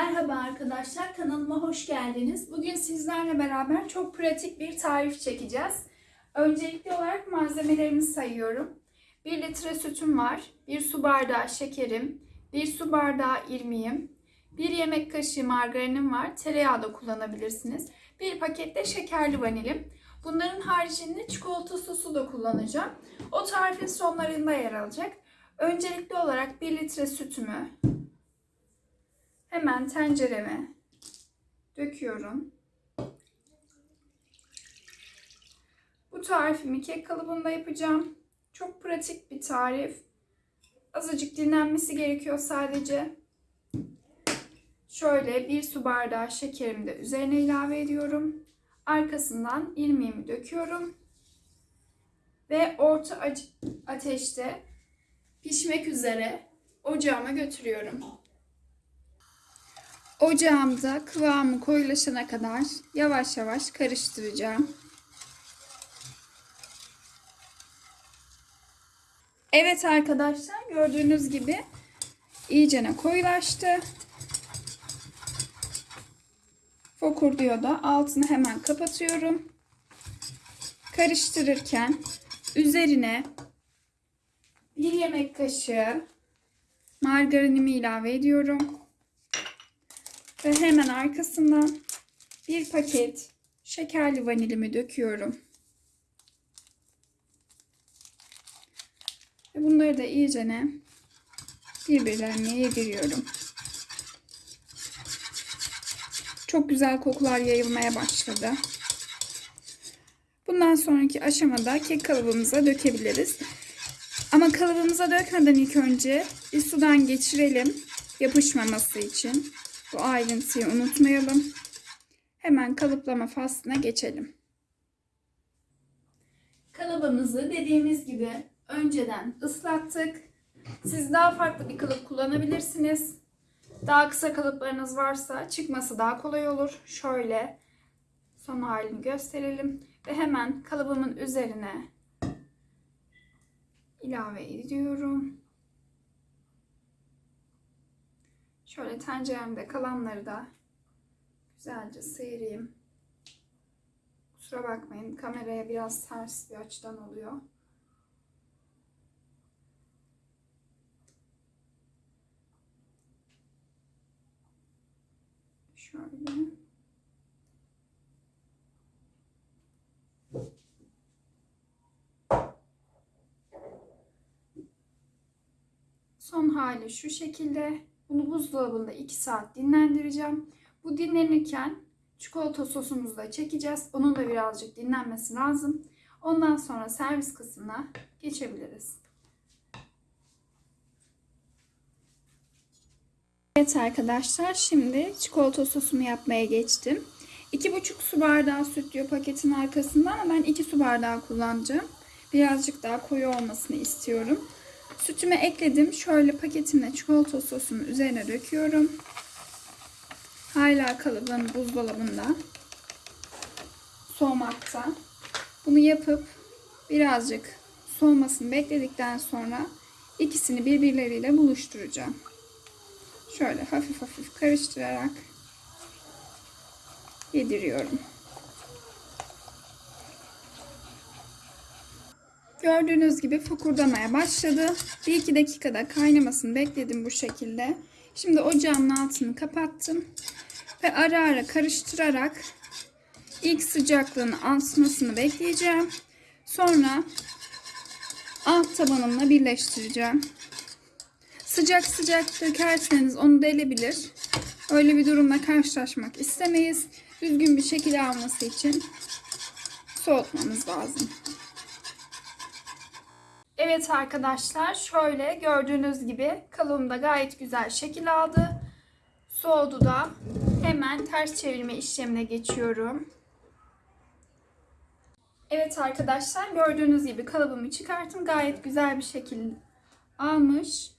Merhaba arkadaşlar, kanalıma hoş geldiniz. Bugün sizlerle beraber çok pratik bir tarif çekeceğiz. Öncelikli olarak malzemelerimi sayıyorum. 1 litre sütüm var, 1 su bardağı şekerim, 1 su bardağı irmiğim, 1 yemek kaşığı margarinim var, tereyağı da kullanabilirsiniz. 1 paket de şekerli vanilim. Bunların haricinde çikolata sosu da kullanacağım. O tarifin sonlarında yer alacak. Öncelikli olarak 1 litre sütümü, Hemen tencereme döküyorum. Bu tarifimi kek kalıbında yapacağım. Çok pratik bir tarif. Azıcık dinlenmesi gerekiyor sadece. Şöyle bir su bardağı şekerimi de üzerine ilave ediyorum. Arkasından irmiğimi döküyorum. Ve orta ateşte pişmek üzere ocağıma götürüyorum. Ocağımda kıvamı koyulaşana kadar yavaş yavaş karıştıracağım. Evet arkadaşlar gördüğünüz gibi iyicene koyulaştı. Fokur diyor da altını hemen kapatıyorum. Karıştırırken üzerine bir yemek kaşığı margarinimi ilave ediyorum. Ve hemen arkasından bir paket şekerli vanilimi döküyorum. Ve bunları da iyicene birbirlerine yediriyorum. Çok güzel kokular yayılmaya başladı. Bundan sonraki aşamada kek kalıbımıza dökebiliriz. Ama kalıbımıza dökmeden ilk önce bir sudan geçirelim yapışmaması için. Bu ayrıntıyı unutmayalım. Hemen kalıplama faslına geçelim. Kalıbımızı dediğimiz gibi önceden ıslattık. Siz daha farklı bir kalıp kullanabilirsiniz. Daha kısa kalıplarınız varsa çıkması daha kolay olur. Şöyle son halini gösterelim. Ve hemen kalıbımın üzerine ilave ediyorum. Şöyle tenceremde kalanları da güzelce sıyırayım. Kusura bakmayın kameraya biraz ters bir açıdan oluyor. Şöyle. Son hali şu şekilde. Bunu buzdolabında 2 saat dinlendireceğim. Bu dinlenirken çikolata sosumuzu da çekeceğiz. Onun da birazcık dinlenmesi lazım. Ondan sonra servis kısmına geçebiliriz. Evet arkadaşlar şimdi çikolata sosumu yapmaya geçtim. 2,5 su bardağı süt diyor paketin arkasında ama ben 2 su bardağı kullanacağım. Birazcık daha koyu olmasını istiyorum. Sütümü ekledim. Şöyle paketimle çikolata sosumu üzerine döküyorum. Hala kalıbım buzdolabında. Soğumakta. Bunu yapıp birazcık soğumasını bekledikten sonra ikisini birbirleriyle buluşturacağım. Şöyle hafif hafif karıştırarak yediriyorum. Gördüğünüz gibi fokurdamaya başladı. 1-2 dakikada kaynamasını bekledim bu şekilde. Şimdi ocağımın altını kapattım. Ve ara ara karıştırarak ilk sıcaklığını almasını bekleyeceğim. Sonra alt tabanımla birleştireceğim. Sıcak sıcak dökerseniz onu delebilir. Öyle bir durumla karşılaşmak istemeyiz. Düzgün bir şekilde alması için soğutmamız lazım. Evet arkadaşlar şöyle gördüğünüz gibi kalıbım da gayet güzel şekil aldı. Soğudu da hemen ters çevirme işlemine geçiyorum. Evet arkadaşlar gördüğünüz gibi kalıbımı çıkarttım. Gayet güzel bir şekil almış.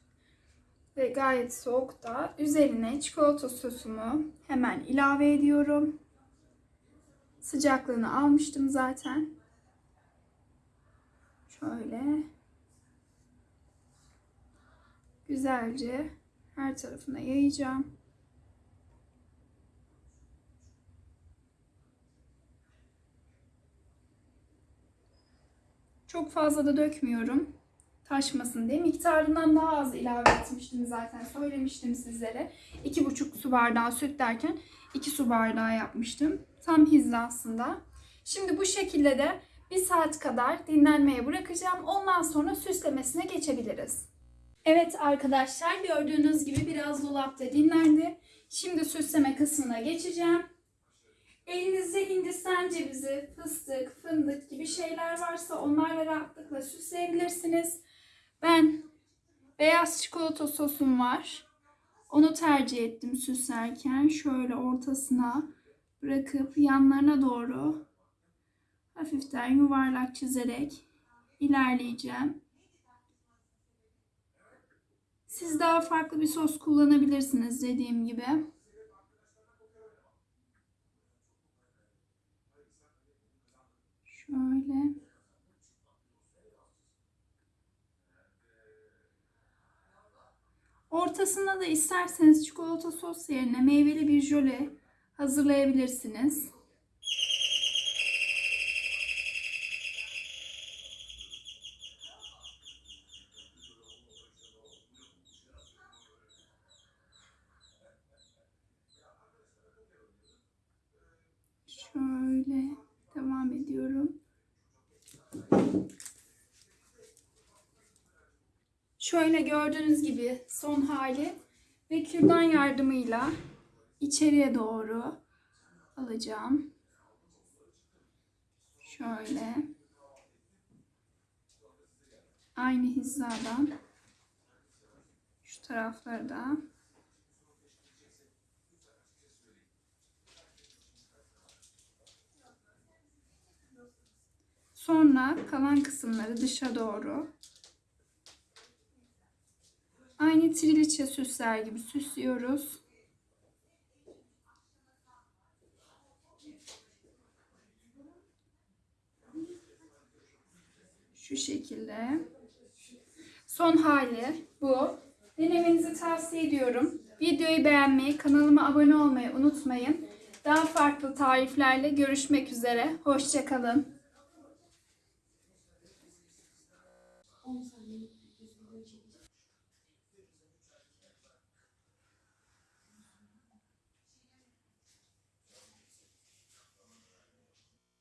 Ve gayet soğuk da. Üzerine çikolata sosumu hemen ilave ediyorum. Sıcaklığını almıştım zaten. Şöyle güzelce her tarafına yayacağım. Çok fazla da dökmüyorum. Taşmasın diye. Miktarından daha az ilave etmiştim zaten. Söylemiştim sizlere. 2,5 su bardağı süt derken 2 su bardağı yapmıştım. Tam hizasında. Şimdi bu şekilde de 1 saat kadar dinlenmeye bırakacağım. Ondan sonra süslemesine geçebiliriz. Evet arkadaşlar gördüğünüz gibi biraz dolapta dinlendi. Şimdi süsleme kısmına geçeceğim. Elinizde hindistan cevizi, fıstık, fındık gibi şeyler varsa onlarla rahatlıkla süsleyebilirsiniz. Ben beyaz çikolata sosum var. Onu tercih ettim süslerken. Şöyle ortasına bırakıp yanlarına doğru hafiften yuvarlak çizerek ilerleyeceğim. Siz daha farklı bir sos kullanabilirsiniz dediğim gibi. Şöyle. Ortasına da isterseniz çikolata sos yerine meyveli bir jöle hazırlayabilirsiniz. Şöyle devam ediyorum. Şöyle gördüğünüz gibi son hali ve kürdan yardımıyla içeriye doğru alacağım. Şöyle. Aynı hizadan şu tarafları da Sonra kalan kısımları dışa doğru Aynı triliçe süsler gibi süslüyoruz. Şu şekilde. Son hali bu. Denemenizi tavsiye ediyorum. Videoyu beğenmeyi, kanalıma abone olmayı unutmayın. Daha farklı tariflerle görüşmek üzere. Hoşçakalın.